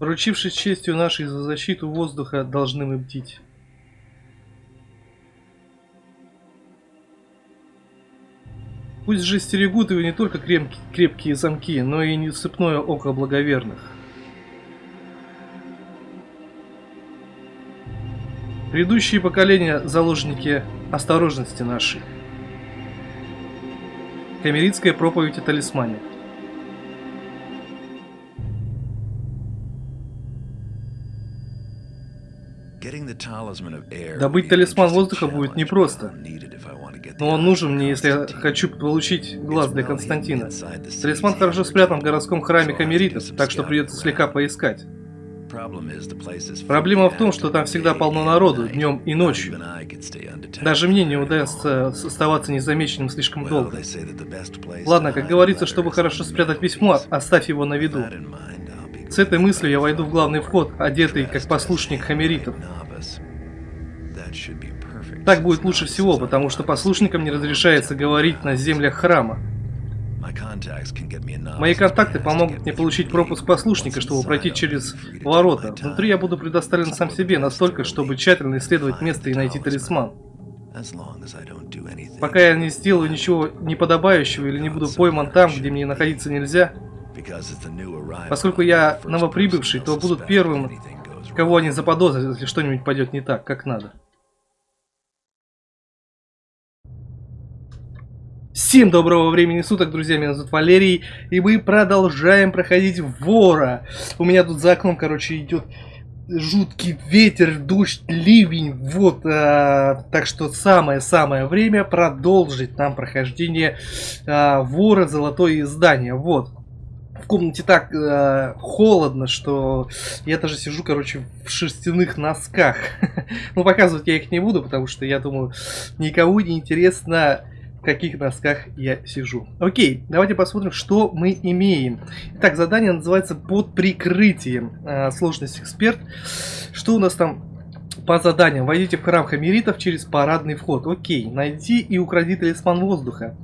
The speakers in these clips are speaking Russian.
Поручившись честью нашей за защиту воздуха, должны мы бдить. Пусть же стерегут его не только крепкие, замки, но и несыпное око благоверных. Предыдущие поколения – заложники осторожности нашей. Камеритская проповедь о талисмане. Добыть талисман воздуха будет непросто, но он нужен мне, если я хочу получить глаз для Константина. Талисман хорошо спрятан в городском храме Камеритов, так что придется слегка поискать. Проблема в том, что там всегда полно народу, днем и ночью. Даже мне не удастся оставаться незамеченным слишком долго. Ладно, как говорится, чтобы хорошо спрятать письмо, оставь его на виду. С этой мыслью я войду в главный вход, одетый как послушник хамеритов. Так будет лучше всего, потому что послушникам не разрешается говорить на землях храма. Мои контакты помогут мне получить пропуск послушника, чтобы пройти через ворота. Внутри я буду предоставлен сам себе настолько, чтобы тщательно исследовать место и найти талисман. Пока я не сделаю ничего неподобающего или не буду пойман там, где мне находиться нельзя, поскольку я новоприбывший, то будут первым, кого они заподозрят, если что-нибудь пойдет не так, как надо. Всем доброго времени суток, друзья, меня зовут Валерий, и мы продолжаем проходить вора. У меня тут за окном, короче, идет жуткий ветер, дождь, ливень, вот, а, так что самое-самое время продолжить нам прохождение а, вора золотое издание, вот. В комнате так э, холодно, что я даже сижу, короче, в шерстяных носках. ну, показывать я их не буду, потому что я думаю, никому не интересно каких носках я сижу. Окей, давайте посмотрим, что мы имеем. Так, задание называется «Под прикрытием». А, сложность эксперт. Что у нас там по заданиям? Войдите в храм хамеритов через парадный вход. Окей, найди и укради талисман воздуха.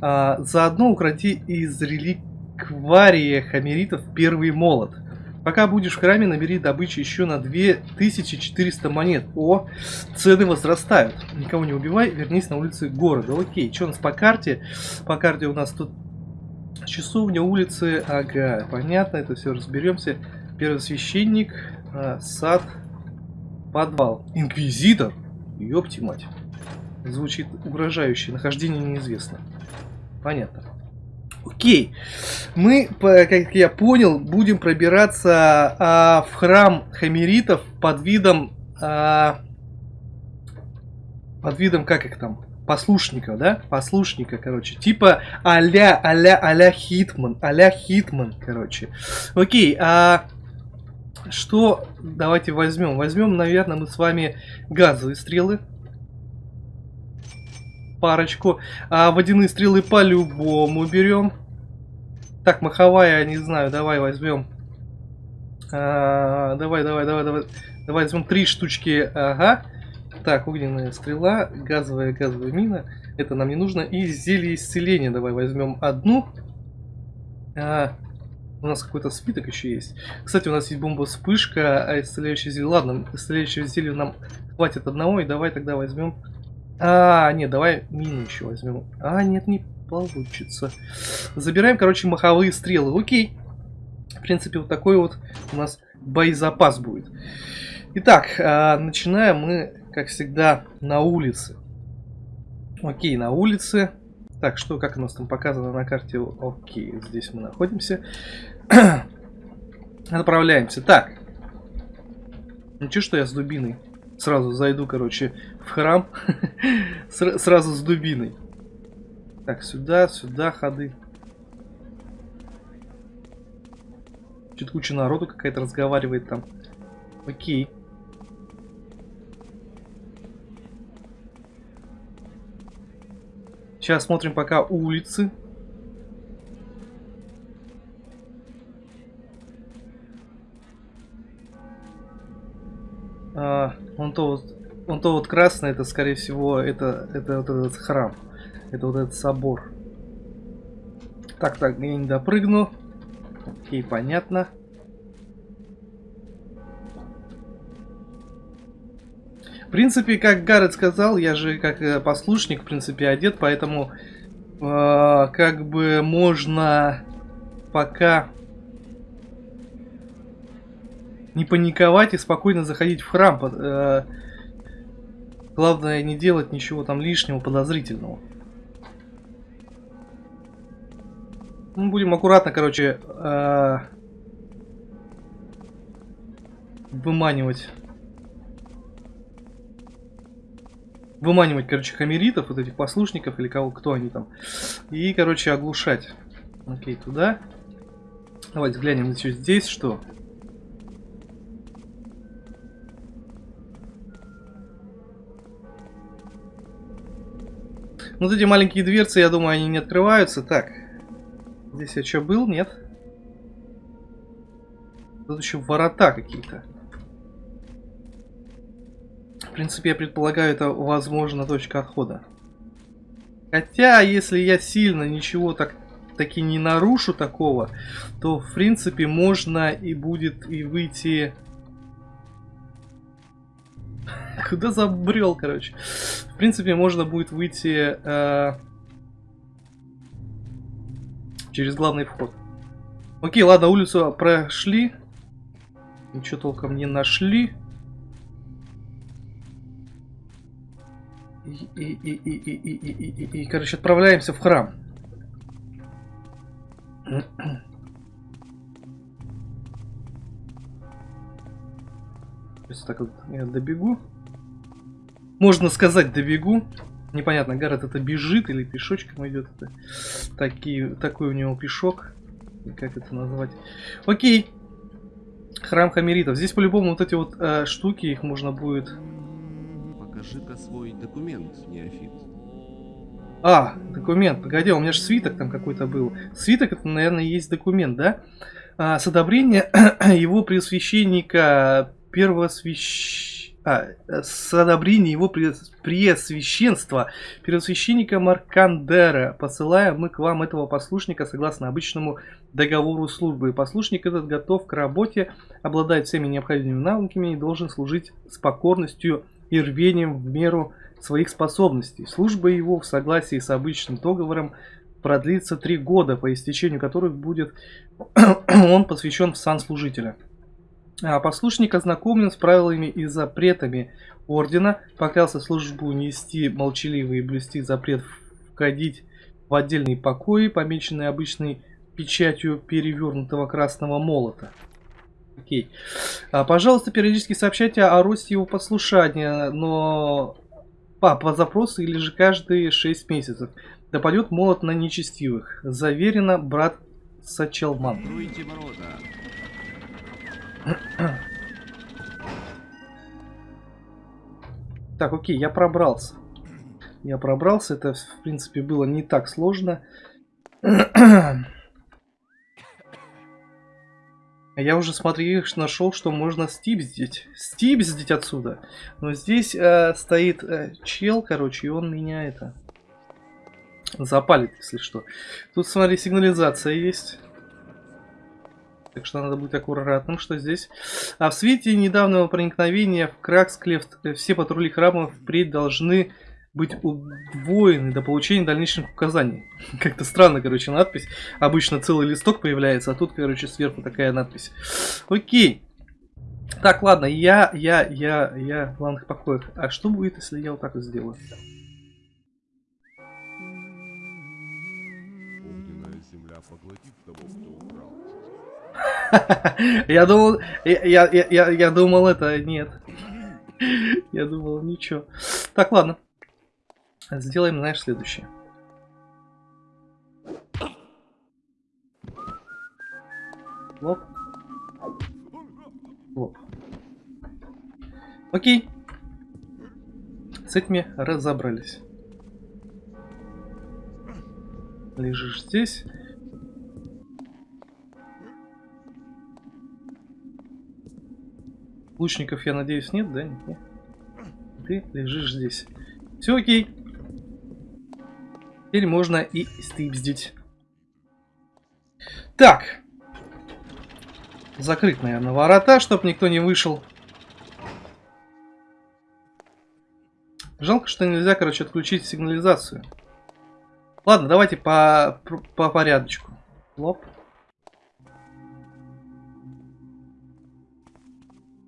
А, заодно укради из реликвария хамеритов первый молот. Пока будешь в храме, набери добычу еще на 2400 монет. О, цены возрастают. Никого не убивай, вернись на улицы города. Окей, что у нас по карте? По карте у нас тут часовня, улицы. Ага, понятно, это все разберемся. Первый священник, а, сад, подвал. Инквизитор? Ёпти мать. Звучит угрожающе. Нахождение неизвестно. Понятно. Окей. Мы, как я понял, будем пробираться а, в храм хамеритов под видом... А, под видом, как их там, послушника, да? Послушника, короче. Типа а-ля, а-ля, а-ля Хитман. А-ля Хитман, короче. Окей, а... Что давайте возьмем? Возьмем, наверное, мы с вами газовые стрелы парочку. А водяные стрелы по-любому берем. Так, маховая, не знаю, давай возьмем. А, давай, давай, давай, давай. Давай возьмем три штучки. Ага. Так, огненная стрела, газовая, газовая мина. Это нам не нужно. И зелье исцеления давай возьмем одну. А, у нас какой-то спиток еще есть. Кстати, у нас есть бомба вспышка, а исцеляющее зелье. Ладно, исцеляющее зелье нам хватит одного. И давай тогда возьмем а, нет, давай мину еще возьмем. А, нет, не получится. Забираем, короче, маховые стрелы. Окей. В принципе, вот такой вот у нас боезапас будет. Итак, а, начинаем мы, как всегда, на улице. Окей, на улице. Так, что, как у нас там показано на карте? Окей, здесь мы находимся. Отправляемся. Так. Ничего, что я с дубиной. Сразу зайду, короче, в храм. Сразу с дубиной. Так, сюда, сюда ходы. Чуть куча народу какая-то разговаривает там. Окей. Сейчас смотрим пока улицы. А, он то вот, он то вот красный, это скорее всего это это вот этот храм, это вот этот собор. Так, так, я не допрыгну. Окей, понятно. В принципе, как Гаррет сказал, я же как э, послушник, в принципе, одет, поэтому э, как бы можно пока не паниковать и спокойно заходить в храм. Э, главное не делать ничего там лишнего, подозрительного. Мы будем аккуратно, короче, э, выманивать выманивать, короче, хамеритов, вот этих послушников или кого, кто они там. И, короче, оглушать. Окей, туда. Давайте глянем еще здесь, что. Вот эти маленькие дверцы, я думаю, они не открываются. Так. Здесь я что, был? Нет? Тут еще ворота какие-то. В принципе, я предполагаю, это, возможно, точка отхода. Хотя, если я сильно ничего так таки не нарушу такого, то, в принципе, можно и будет и выйти... Куда забрел, короче? В принципе, можно будет выйти э... через главный вход. Окей, ладно, улицу прошли. Ничего толком не нашли. И, и, и, и, и, и, и, и, и, короче, отправляемся в храм. Сейчас так вот я добегу. Можно сказать, добегу. Непонятно, Гаррет это бежит или пешочком идет. Это такие, такой у него пешок. Как это назвать? Окей. Храм Хамеритов. Здесь по-любому вот эти вот э, штуки, их можно будет Покажи-ка свой документ, неофит. А, документ. Погоди, у меня же свиток там какой-то был. Свиток это, наверное, есть документ, да? А, с одобрения его преосвященника первого свящ... а, с одобрения его преосвященства первосвященника Маркандера посылаем мы к вам этого послушника согласно обычному договору службы. Послушник этот готов к работе, обладает всеми необходимыми навыками и должен служить с покорностью и рвением в меру своих способностей. Служба его в согласии с обычным договором продлится три года, по истечению которых будет он посвящен в сан служителя. А послушник ознакомлен с правилами и запретами ордена, поклялся службу нести молчаливый и блюсти запрет входить в отдельные покои, помеченные обычной печатью перевернутого красного молота. Окей. А, пожалуйста, периодически сообщайте о росте его послушания, но по, по запросу или же каждые 6 месяцев. Да пойдет молот на нечестивых. Заверено, брат Сачелман. Так, окей, я пробрался. Я пробрался, это в принципе было не так сложно. А я уже, смотри, нашел, что можно стипздить. Стипздить отсюда. Но здесь э, стоит э, чел, короче, и он меня это... Запалит, если что. Тут, смотри, сигнализация есть. Так что надо быть аккуратным, что здесь. А в свете недавнего проникновения в Краксклефт э, все патрули храмов впредь должны быть удвоены до получения дальнейших указаний. Как-то странно, короче, надпись. Обычно целый листок появляется, а тут, короче, сверху такая надпись. Окей. Так, ладно, я, я, я, я в главных покоях. А что будет, если я вот так вот сделаю? Я думал, я, я, я, думал это, нет. Я думал, ничего. Так, ладно. Сделаем, знаешь, следующее. Лоп. Лоп. Окей. С этими разобрались. Лежишь здесь. Лучников, я надеюсь, нет, да? Нет. Ты лежишь здесь. Все окей. Теперь можно и стипздить. Так. Закрыть, наверное, ворота, чтобы никто не вышел. Жалко, что нельзя, короче, отключить сигнализацию. Ладно, давайте по, по порядочку. Лоп.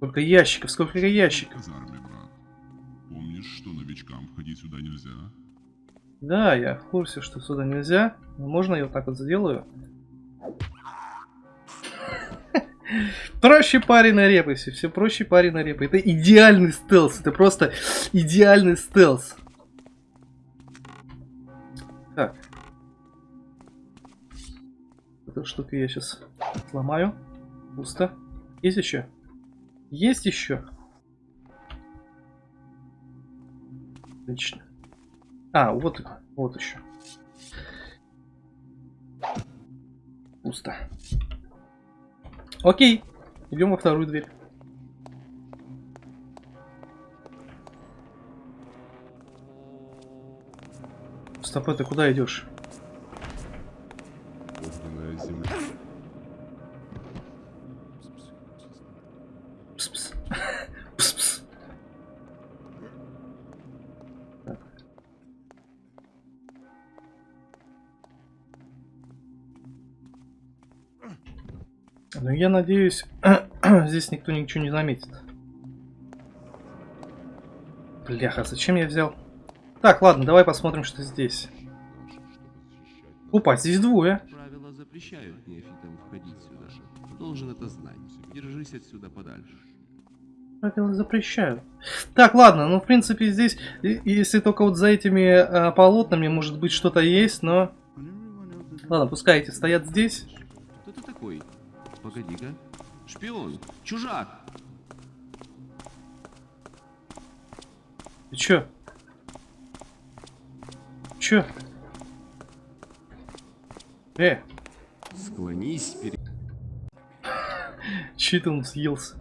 Сколько ящиков, сколько ящиков. Казарме, брат. Помнишь, что новичкам входить сюда нельзя? Да, я в курсе, что сюда нельзя. Но можно я вот так вот сделаю? Проще парень на репасе, все проще парень на репе. Это идеальный стелс, это просто идеальный стелс. Так. Эту штуку я сейчас сломаю. Пусто. Есть еще? Есть еще? Отлично. А, вот, вот еще. Пусто. Окей. Идем во вторую дверь. Стоп, ты куда идешь? Надеюсь, здесь никто ничего не заметит. Бляха, зачем я взял? Так, ладно, давай посмотрим, что здесь. Опа, здесь двое. Правила запрещают неофитам входить сюда. Должен это знать. Держись отсюда подальше. Правила запрещают. Так, ладно, ну в принципе здесь, если только вот за этими э, полотнами может быть что-то есть, но... Ладно, пускай эти стоят здесь. Кто ты такой? Погоди-ка. Шпион! Чужак! Ты чё? Чё? Э, Склонись перед... чё-то он съелся.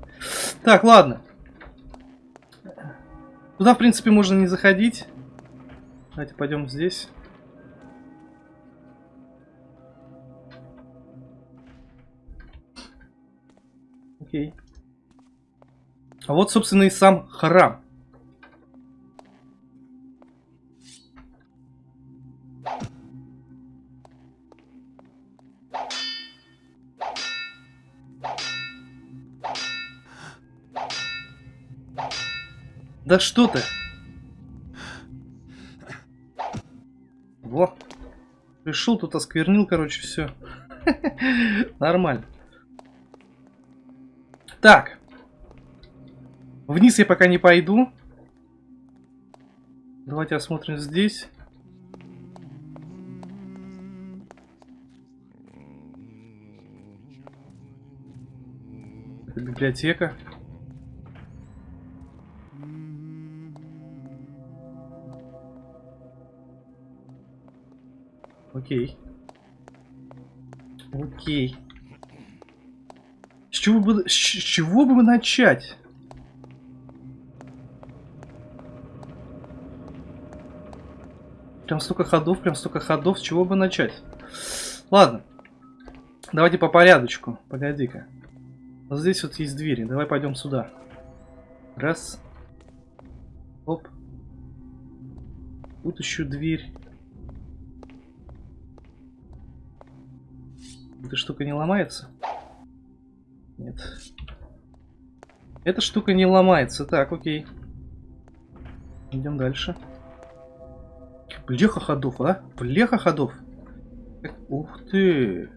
Так, ладно. Туда, в принципе, можно не заходить. Давайте пойдем здесь. Окей. А вот, собственно, и сам храм. Да что ты? Во. Пришел тут, осквернил, короче, все. Нормально. Так. Вниз я пока не пойду. Давайте осмотрим здесь. Это библиотека. Окей. Окей. Чего бы, с чего бы начать? Прям столько ходов, прям столько ходов, с чего бы начать? Ладно. Давайте по порядочку. Погоди-ка. Вот здесь вот есть двери. Давай пойдем сюда. Раз. Оп. Тут еще дверь. Эта штука не ломается? Нет. Эта штука не ломается. Так, окей. Идем дальше. Блеха ходов, а? Блеха ходов. Ух ты.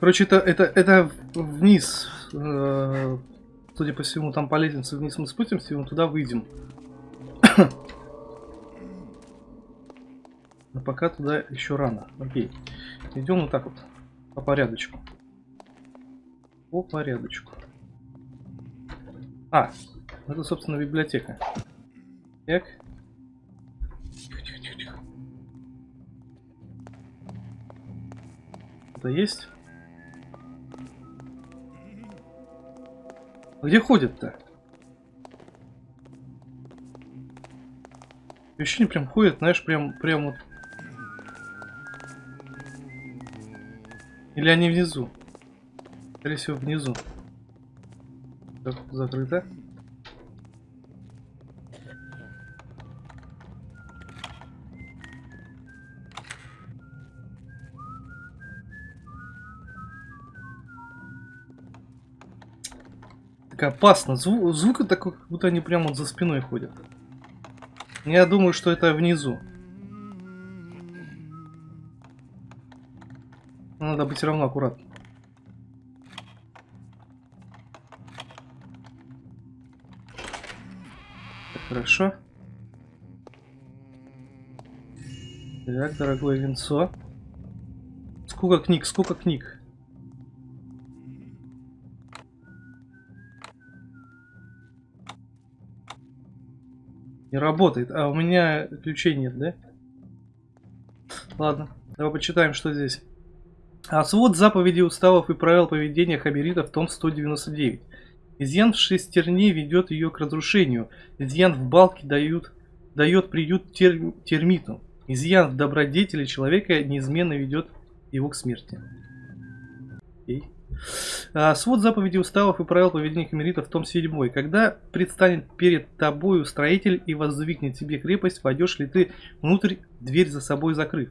Короче, это, это, это вниз. Э, Судя по всему, там по лестнице вниз мы спустимся, и мы туда выйдем. Но пока туда еще рано. Окей. Идем вот так вот. По порядочку. По порядочку. А, это, собственно, библиотека. Так. Тихо, тихо, тихо, тихо. где-то есть? Где ходят-то? Ощущение прям ходят, знаешь, прям, прям вот. Или они внизу? Скорее всего, внизу. Так, закрыто. Так опасно. Зву звук такой, как будто они прямо вот за спиной ходят. Я думаю, что это внизу. Надо быть равно аккуратным. Хорошо. Так, дорогое венцо. Сколько книг, сколько книг. Не работает. А у меня ключей нет, да? Ладно, давай почитаем, что здесь. А свод заповедей, уставов и правил поведения хаберитов, том 199. Изъян в шестерне ведет ее к разрушению. Изъян в балке дают, дает приют тер, термиту. Изъян в добродетели человека неизменно ведет его к смерти. А, свод заповедей, уставов и правил поведения химеритов, том 7. Когда предстанет перед тобою строитель и воздвигнет тебе крепость, войдешь ли ты внутрь, дверь за собой закрыв?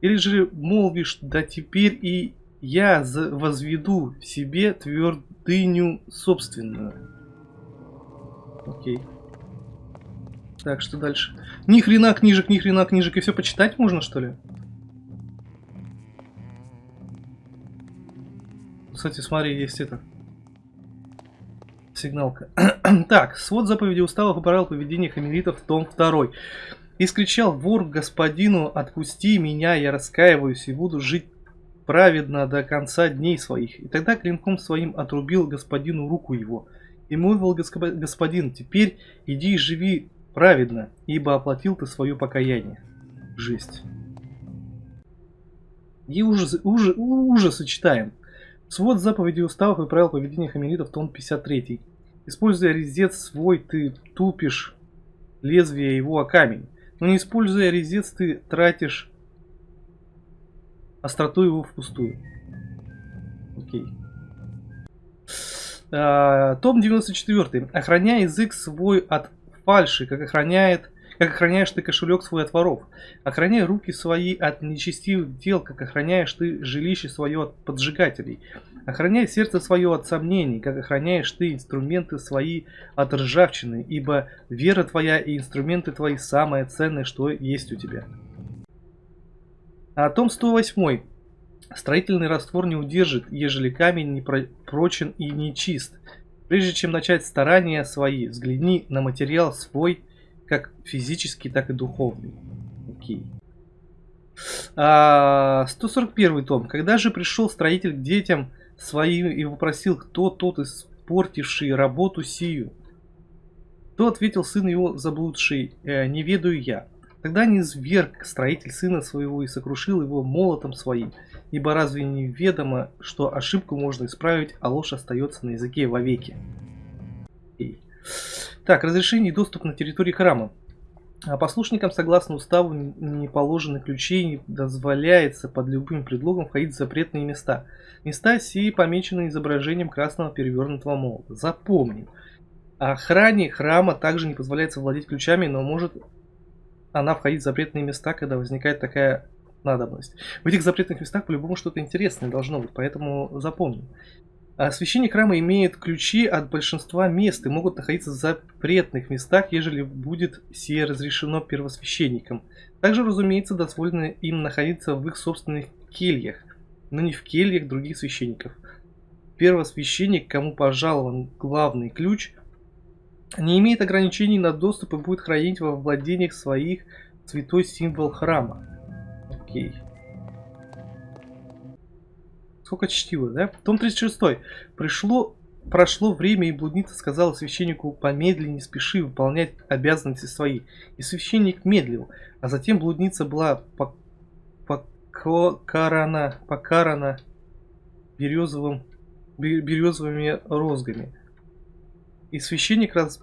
Или же молвишь, да теперь и я возведу в себе твердыню собственную. Окей. Так, что дальше? Ни хрена книжек, ни хрена книжек. И все почитать можно, что ли? Кстати, смотри, есть это. Сигналка. так, свод заповедей уставов и правил поведения хамеритов, том 2. И скричал вор господину, отпусти меня, я раскаиваюсь и буду жить праведно до конца дней своих. И тогда клинком своим отрубил господину руку его. И молвил господин, теперь иди и живи праведно, ибо оплатил ты свое покаяние. Жесть. И ужас, ужас, ужасы читаем. Свод заповедей уставов и правил поведения хамелитов, том 53. Используя резец свой, ты тупишь лезвие его о камень. Но не используя резец, ты тратишь остроту его впустую. Окей. А, том 94. Охраняй язык свой от фальши, как охраняет как охраняешь ты кошелек свой от воров. Охраняй руки свои от нечестивых дел, как охраняешь ты жилище свое от поджигателей. Охраняй сердце свое от сомнений, как охраняешь ты инструменты свои от ржавчины, ибо вера твоя и инструменты твои самое ценное, что есть у тебя. А том 108. Строительный раствор не удержит, ежели камень не прочен и не чист. Прежде чем начать старания свои, взгляни на материал свой как физический, так и духовный. Окей. А, 141 том. Когда же пришел строитель к детям своим и вопросил, кто тот испортивший работу сию? То ответил сын его заблудший, э, не ведаю я. Тогда не зверг строитель сына своего и сокрушил его молотом своим, ибо разве не ведомо, что ошибку можно исправить, а ложь остается на языке вовеки? Окей. Так, разрешение и доступ на территории храма. А послушникам, согласно уставу, не положены ключи не дозволяется под любым предлогом входить в запретные места. Места сии помечены изображением красного перевернутого молота. Запомним. Охране храма также не позволяется владеть ключами, но может она входить в запретные места, когда возникает такая надобность. В этих запретных местах по-любому что-то интересное должно быть, поэтому запомним. А священник храма имеет ключи от большинства мест и могут находиться в запретных местах, ежели будет сие разрешено первосвященникам. Также, разумеется, дозволено им находиться в их собственных кельях, но не в кельях других священников. Первосвященник, кому пожалован главный ключ, не имеет ограничений на доступ и будет хранить во владениях своих святой символ храма. Окей. Сколько чтива, да? Том 36. Пришло, прошло время, и блудница сказала священнику, помедленнее, не спеши выполнять обязанности свои. И священник медлил, а затем блудница была покарана, покарана березовым, бе- березовыми розгами. И священник раз...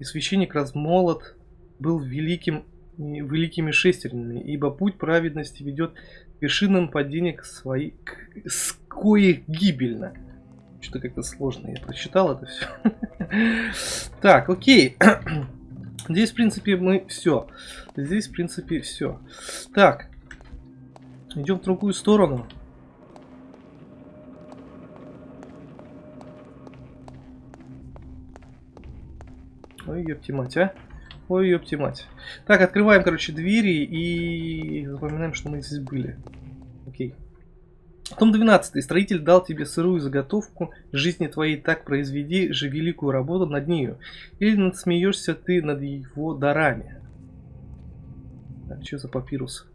И священник размолот был великим, великими шестернями, ибо путь праведности ведет вершинам падения к своей... К, с коих гибельно. Что-то как-то сложно, я прочитал это все. Так, окей. Здесь, в принципе, мы все. Здесь, в принципе, все. Так. Идем в другую сторону. Ой, ёпти мать, а. Ой, ёпти мать. Так, открываем, короче, двери и запоминаем, что мы здесь были. Окей. Том 12. Строитель дал тебе сырую заготовку жизни твоей, так произведи же великую работу над нею. Или надсмеешься ты над его дарами. Так, что за папирус?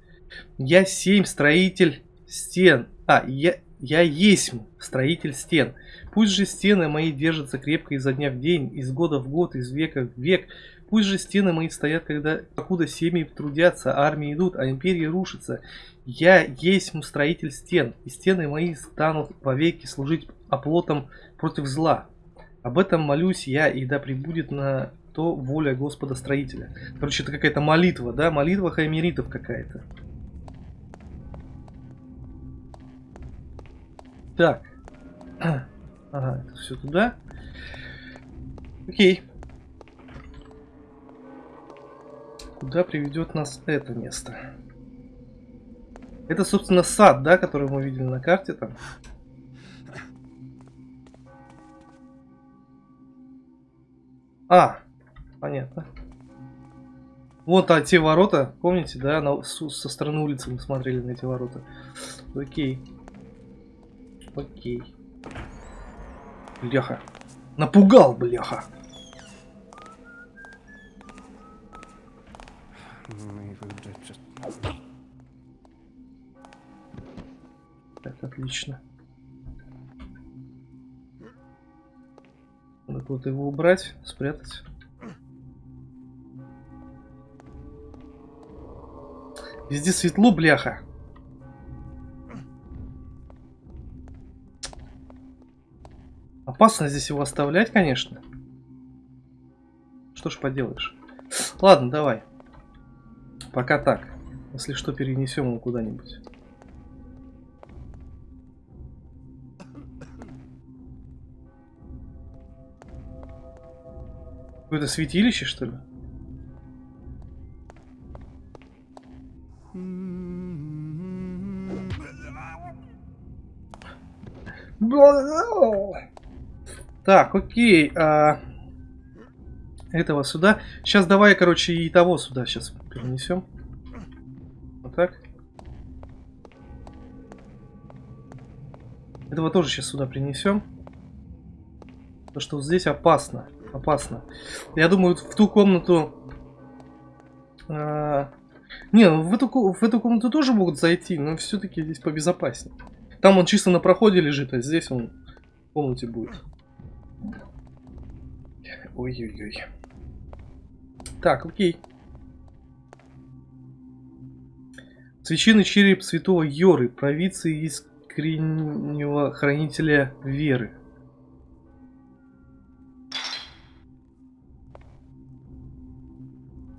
Я семь строитель стен. А, я, я есть строитель стен. Пусть же стены мои держатся крепко изо дня в день, из года в год, из века в век. Пусть же стены мои стоят, когда, покуда семьи трудятся, армии идут, а империи рушатся. Я есть строитель стен, и стены мои станут вовеки служить оплотом против зла. Об этом молюсь я, и да пребудет на то воля Господа Строителя. Короче, это какая-то молитва, да? Молитва хаймеритов какая-то. Так. Ага, это все туда. Окей. Куда приведет нас это место? Это, собственно, сад, да, который мы видели на карте там. А, понятно. Вот а, те ворота, помните, да, на, со стороны улицы мы смотрели на эти ворота. Окей. Окей. Бляха. Напугал, бляха. Так, отлично. Надо куда-то его убрать, спрятать. Везде светло, бляха. Опасно здесь его оставлять, конечно. Что ж поделаешь. Ладно, давай. Пока так. Если что, перенесем его куда-нибудь. Какое-то святилище, что ли? Так, окей. А... Этого сюда. Сейчас давай, короче, и того сюда сейчас перенесем. Вот так. Этого тоже сейчас сюда принесем. Потому что вот здесь опасно. Опасно. Я думаю, в ту комнату... А... Не, ну в эту, в эту комнату тоже могут зайти, но все-таки здесь побезопаснее. Там он чисто на проходе лежит, а здесь он в комнате будет. Ой-ой-ой. Так, окей. Священный череп святого Йоры, провидцы искреннего хранителя веры.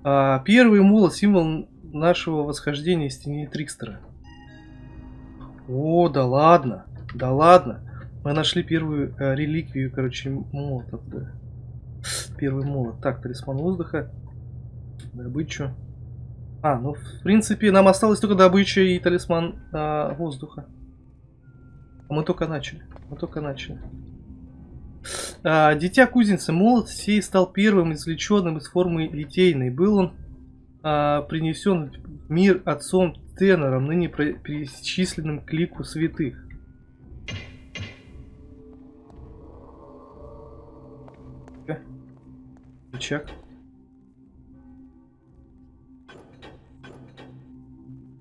А, первый молот символ нашего восхождения из тени Трикстера. О, да ладно, да ладно. Мы нашли первую э, реликвию, короче, молота. Да. Первый молот. Так, талисман воздуха. Добычу. А, ну, в принципе, нам осталось только добыча и талисман э, воздуха. Мы только начали. Мы только начали. А, дитя кузницы. Молот сей стал первым извлеченным из формы литейной. Был он а, принесен в мир отцом Тенором, ныне перечисленным к лику святых. Рычаг.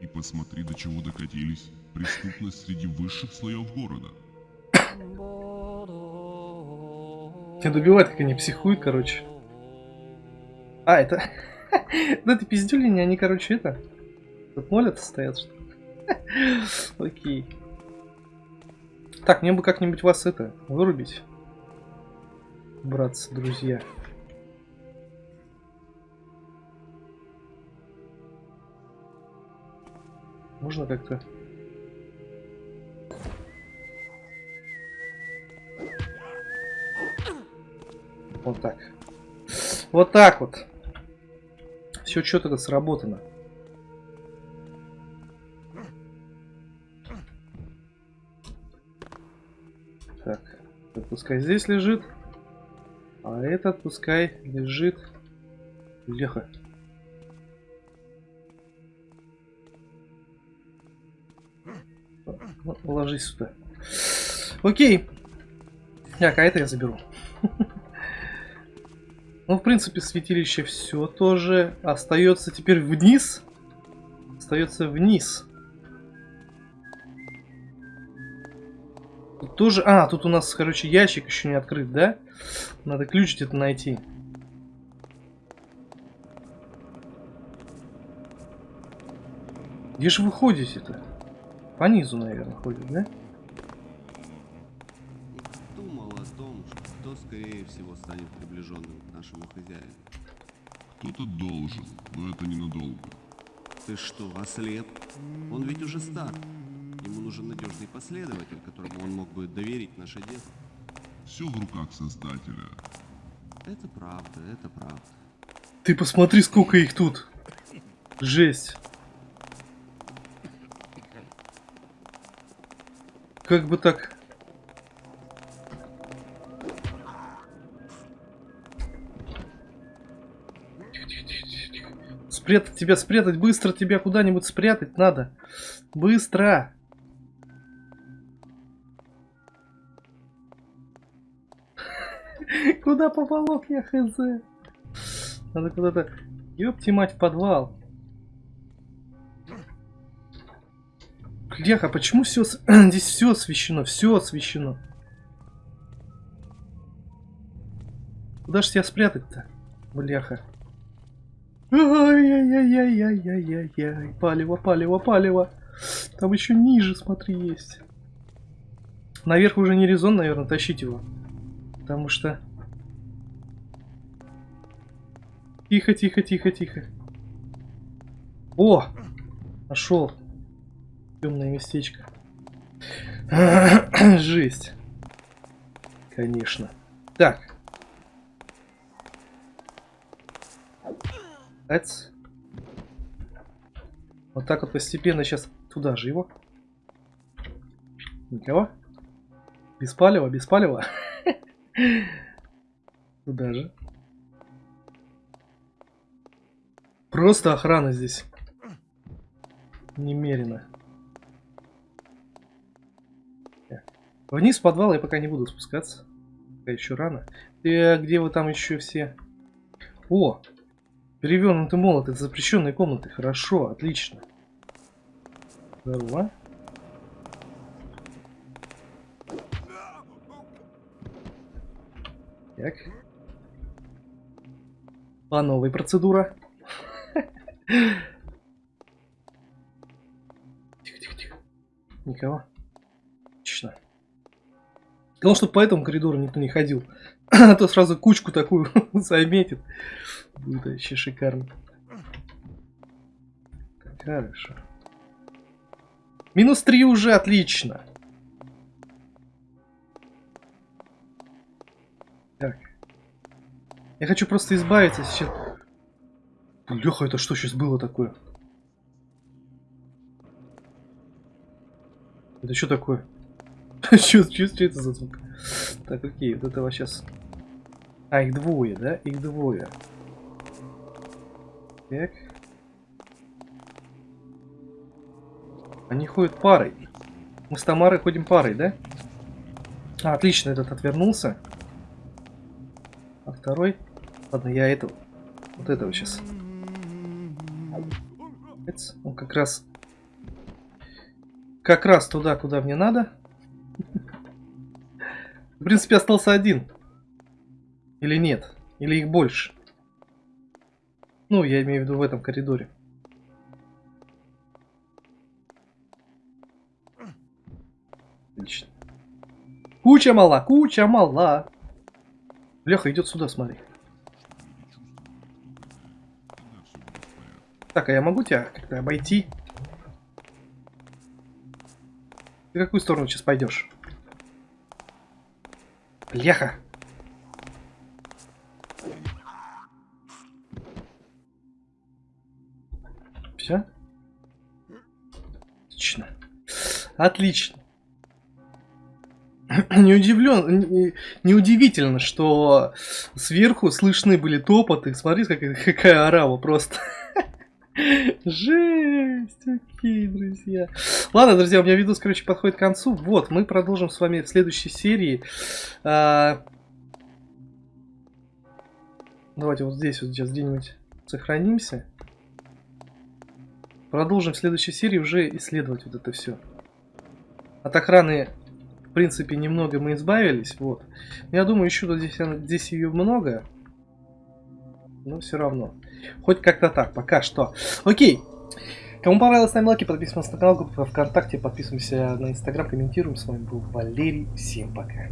И посмотри, до чего докатились. Преступность среди высших слоев города. Тебя добивать, как они психуют, короче. А, это... Да это пиздюлини, они, короче, это... Тут молятся стоят, что? Окей. Так, мне бы как-нибудь вас это, вырубить. Братцы, друзья. Можно как-то... Вот так. Вот так вот. Все четко сработано. Так, этот пускай здесь лежит. А этот пускай лежит. Леха. Ложись сюда. Окей. Так, а это я заберу. Ну, в принципе, святилище все тоже. Остается теперь вниз. Остается вниз. Тут тоже... А, тут у нас, короче, ящик еще не открыт, да? Надо ключ где-то найти. Где же вы ходите-то? По низу, наверное, ходит, да? Думал о том, что скорее всего станет приближенным к нашему хозяину. Кто-то должен, но это ненадолго. Ты что, ослеп? Он ведь уже стар. Ему нужен надежный последователь, которому он мог бы доверить наше дело. Все в руках Создателя. Это правда, это правда. Ты посмотри, сколько их тут. Жесть. Как бы так... Спрятать тебя, спрятать, быстро тебя куда-нибудь спрятать надо. Быстро. Куда поволок я хз? Надо куда-то... Ёпти мать, в подвал. Бляха, почему все... Здесь все освещено, все освещено. Куда ж тебя спрятать-то? Бляха. Ай-яй-яй-яй-яй-яй-яй. Палево, палево, палево. Там еще ниже, смотри, есть. Наверх уже не резон, наверное, тащить его. Потому что... Тихо, тихо, тихо, тихо. О! Нашел. Темное местечко. Жесть. Конечно. Так. Эц. Вот так вот постепенно сейчас туда же его. Никого? Без палева, без палева. Туда же. Просто охрана здесь. Немерено. Вниз в подвал я пока не буду спускаться. Пока еще рано. И где вы там еще все? О! Перевернутый молот. Это запрещенные комнаты. Хорошо, отлично. Здорово. Так. По новой процедура. Тихо, тихо, тихо. Никого. Главное, чтобы по этому коридору никто не ходил. А то сразу кучку такую заметит. Будет вообще шикарно. Хорошо. Минус 3 уже отлично. Так. Я хочу просто избавиться сейчас. Леха, это что сейчас было такое? Это что такое? Это за звук? Так, окей, вот этого сейчас... А, их двое, да? Их двое. Так. Они ходят парой. Мы с Тамарой ходим парой, да? А, отлично, этот отвернулся. А второй? Ладно, я этого. Вот этого сейчас. Он как раз... Как раз туда, куда мне надо. В принципе, остался один. Или нет? Или их больше? Ну, я имею в виду в этом коридоре. Отлично. Куча мала, куча мала. Леха идет сюда, смотри. Так, а я могу тебя как-то обойти? Ты в какую сторону сейчас пойдешь? Леха! Все? Отлично. Отлично. не удивлен, не, удивительно, что сверху слышны были топоты. Смотри, какая, какая арава просто. Жесть, окей, друзья. Ладно, друзья, у меня видос, короче, подходит к концу. Вот, мы продолжим с вами в следующей серии. А... Давайте вот здесь вот сейчас где-нибудь сохранимся. Продолжим в следующей серии уже исследовать вот это все. От охраны в принципе, немного мы избавились, вот. Я думаю, еще здесь, здесь ее много. Но все равно. Хоть как-то так, пока что. Окей. Кому понравилось, ставим лайки, подписываемся на канал, группу ВКонтакте, подписываемся на Инстаграм, комментируем. С вами был Валерий. Всем пока.